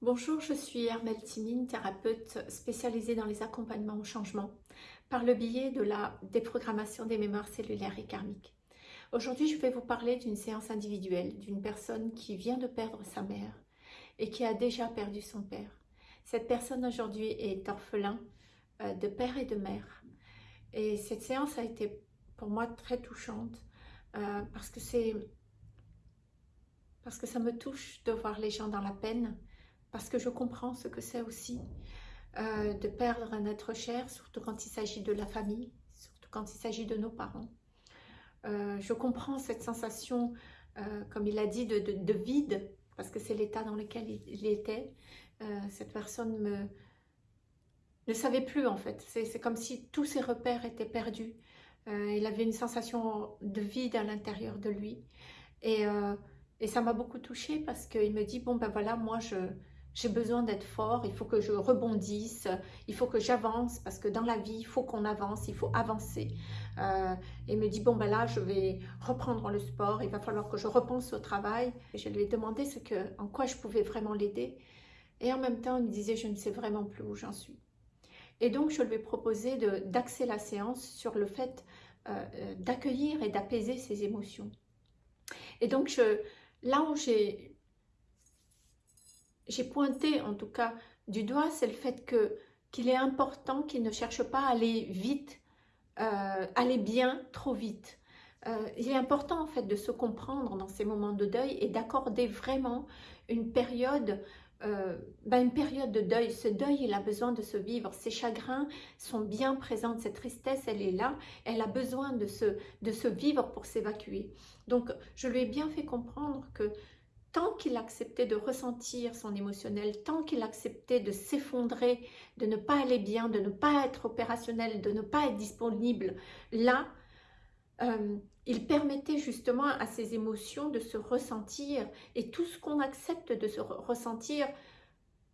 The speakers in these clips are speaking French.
Bonjour, je suis Hermel Timine, thérapeute spécialisée dans les accompagnements au changement par le biais de la déprogrammation des mémoires cellulaires et karmiques. Aujourd'hui, je vais vous parler d'une séance individuelle d'une personne qui vient de perdre sa mère et qui a déjà perdu son père. Cette personne aujourd'hui est orphelin euh, de père et de mère. Et cette séance a été pour moi très touchante euh, parce que c'est parce que ça me touche de voir les gens dans la peine parce que je comprends ce que c'est aussi euh, de perdre un être cher, surtout quand il s'agit de la famille, surtout quand il s'agit de nos parents. Euh, je comprends cette sensation, euh, comme il a dit, de, vide, parce que c'est l'état dans lequel il, était. cette personne ne savait plus en fait. C'est comme si tous ses repères étaient perdus. il avait une sensation de vide à l'intérieur de lui. Et ça m'a beaucoup touchée parce qu'il me dit, bon ben voilà, moi je, j'ai besoin d'être fort, il faut que je rebondisse, il faut que j'avance, parce que dans la vie, il faut qu'on avance, il faut avancer. Euh, et me dit, bon ben là, je vais reprendre le sport, il va falloir que je repense au travail. Je lui ai demandé ce que, en quoi je pouvais vraiment l'aider. Et en même temps, il me disait, je ne sais vraiment plus où j'en suis. Et donc, je lui ai proposé d'axer la séance sur le fait euh, euh, d'accueillir et d'apaiser ses émotions. Et donc, je, là où j'ai j'ai pointé en tout cas du doigt, c'est le fait que qu'il est important qu'il ne cherche pas à aller vite, euh, aller bien trop vite. Euh, il est important en fait de se comprendre dans ces moments de deuil et d'accorder vraiment une période, euh, ben, une période de deuil. Ce deuil, il a besoin de se vivre. Ses chagrins sont bien présents, cette tristesse, elle est là. Elle a besoin de se, de se vivre pour s'évacuer. Donc, je lui ai bien fait comprendre que tant qu'il acceptait de ressentir son émotionnel, tant qu'il acceptait de s'effondrer, de ne pas aller bien, de ne pas être opérationnel, de ne pas être disponible, là, euh, il permettait justement à ses émotions de se ressentir et tout ce qu'on accepte de se ressentir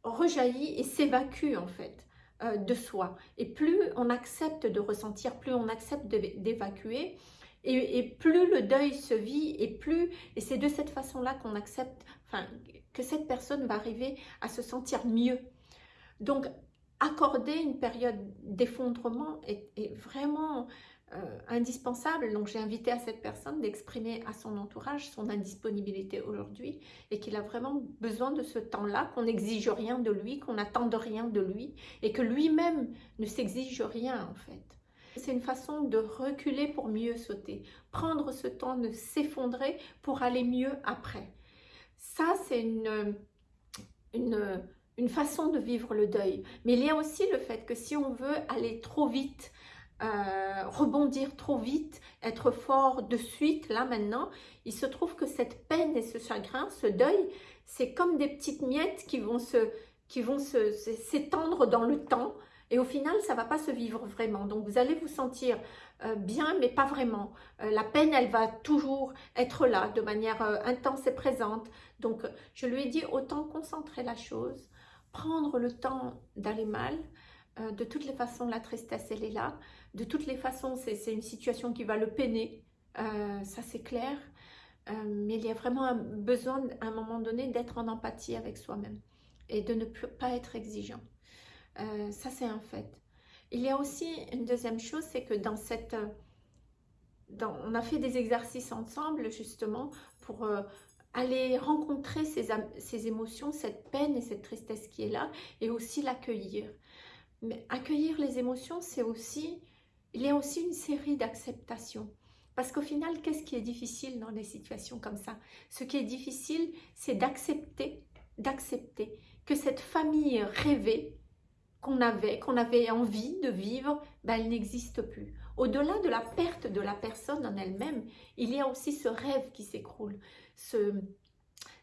rejaillit et s'évacue en fait euh, de soi. Et plus on accepte de ressentir, plus on accepte d'évacuer, et, plus le deuil se vit, et plus, et c'est de cette façon-là qu'on accepte, enfin, que cette personne va arriver à se sentir mieux. Donc, accorder une période d'effondrement est, vraiment euh, indispensable. Donc, j'ai invité à cette personne d'exprimer à son entourage son indisponibilité aujourd'hui et qu'il a vraiment besoin de ce temps-là, qu'on n'exige rien de lui, qu'on n'attende rien de lui et que lui-même ne s'exige rien en fait. C'est une façon de reculer pour mieux sauter. Prendre ce temps de s'effondrer pour aller mieux après. Ça, c'est une, une, façon de vivre le deuil. Mais il y a aussi le fait que si on veut aller trop vite, euh, rebondir trop vite, être fort de suite, là maintenant, il se trouve que cette peine et ce chagrin, ce deuil, c'est comme des petites miettes qui vont se qui vont s'étendre dans le temps et au final, ça ne va pas se vivre vraiment. Donc, vous allez vous sentir euh, bien, mais pas vraiment. Euh, la peine, elle va toujours être là, de manière euh, intense et présente. Donc, je lui ai dit, autant concentrer la chose, prendre le temps d'aller mal. de toutes les façons, la tristesse, elle est là. De toutes les façons, c'est une situation qui va le peiner. ça, c'est clair. mais il y a vraiment un besoin, à un moment donné, d'être en empathie avec soi-même et de ne pas être exigeant. Euh, ça, c'est un fait. Il y a aussi une deuxième chose, c'est que dans cette... Dans, on a fait des exercices ensemble, justement, pour euh, aller rencontrer ces, ces, émotions, cette peine et cette tristesse qui est là, et aussi l'accueillir. Mais accueillir les émotions, c'est aussi... Il y a aussi une série d'acceptations. Parce qu'au final, qu'est-ce qui est difficile dans des situations comme ça? Ce qui est difficile, c'est d'accepter, d'accepter que cette famille rêvée, qu'on avait, qu'on avait envie de vivre, ben, elle n'existe plus. Au-delà de la perte de la personne en elle-même, il y a aussi ce rêve qui s'écroule, ce,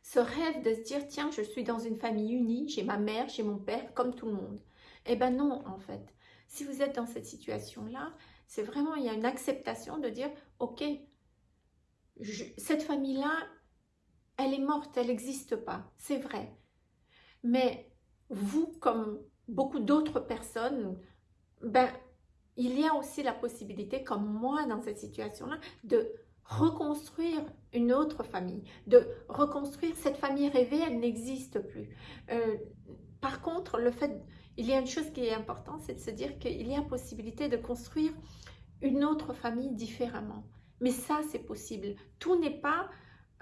ce rêve de se dire, tiens, je suis dans une famille unie, j'ai ma mère, j'ai mon père, comme tout le monde. Eh ben non, en fait. Si vous êtes dans cette situation-là, c'est vraiment, il y a une acceptation de dire, ok, cette famille-là, elle est morte, elle n'existe pas, c'est vrai. Mais vous, comme beaucoup d'autres personnes, ben, il y a aussi la possibilité, comme moi dans cette situation-là, de reconstruire une autre famille, de reconstruire cette famille rêvée, elle n'existe plus. Euh, par contre, le fait, il y a une chose qui est importante, c'est de se dire qu'il y a possibilité de construire une autre famille différemment. Mais ça, c'est possible. Tout n'est pas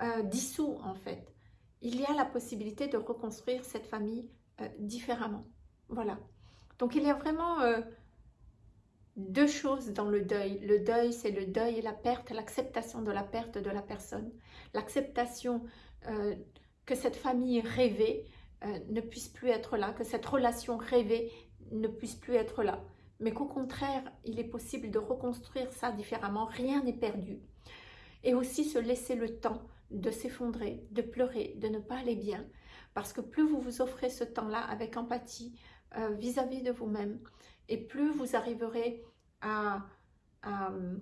euh, dissous, en fait. Il y a la possibilité de reconstruire cette famille euh, différemment. Voilà. Donc, il y a vraiment deux choses dans le deuil. Le deuil, c'est le deuil et la perte, l'acceptation de la perte de la personne, l'acceptation euh, que cette famille rêvée euh, ne puisse plus être là, que cette relation rêvée ne puisse plus être là. Mais qu'au contraire, il est possible de reconstruire ça différemment, rien n'est perdu. Et aussi se laisser le temps de s'effondrer, de pleurer, de ne pas aller bien. Parce que plus vous vous offrez ce temps-là avec empathie vis à -vis de vous-même, et plus vous arriverez à, euh,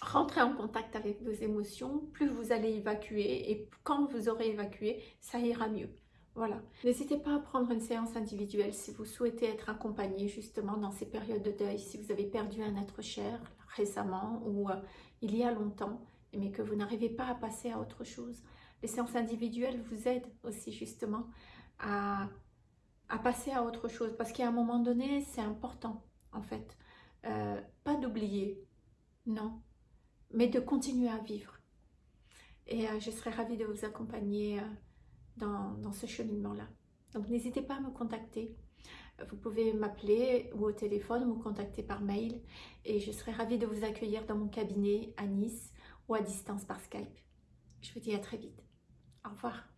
rentrer en contact avec vos émotions, plus vous allez évacuer et quand vous aurez évacué, ça ira mieux. Voilà. N'hésitez pas à prendre une séance individuelle si vous souhaitez être accompagné justement dans ces périodes de deuil, si vous avez perdu un être cher récemment ou euh, il y a longtemps, mais que vous n'arrivez pas à passer à autre chose. Les séances individuelles vous aident aussi justement à à passer à autre chose. Parce qu'à un moment donné, c'est important, en fait. Euh, pas d'oublier, non, mais de continuer à vivre. Et euh, je serais ravie de vous accompagner euh, dans, ce cheminement-là. Donc n'hésitez pas à me contacter. Vous pouvez m'appeler ou au téléphone ou contacter par mail. Et je serai ravie de vous accueillir dans mon cabinet à Nice ou à distance par Skype. Je vous dis à très vite. Au revoir.